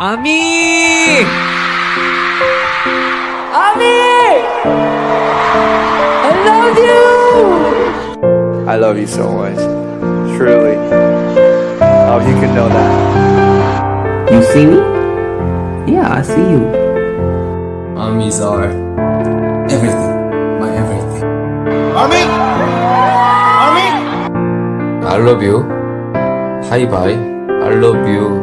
ami I love you I love you so much. Truly. Oh, you can know that. You see me? Yeah, I see you. Armies are everything. My everything. Ami, Ami, I love you. Hi bye. I love you.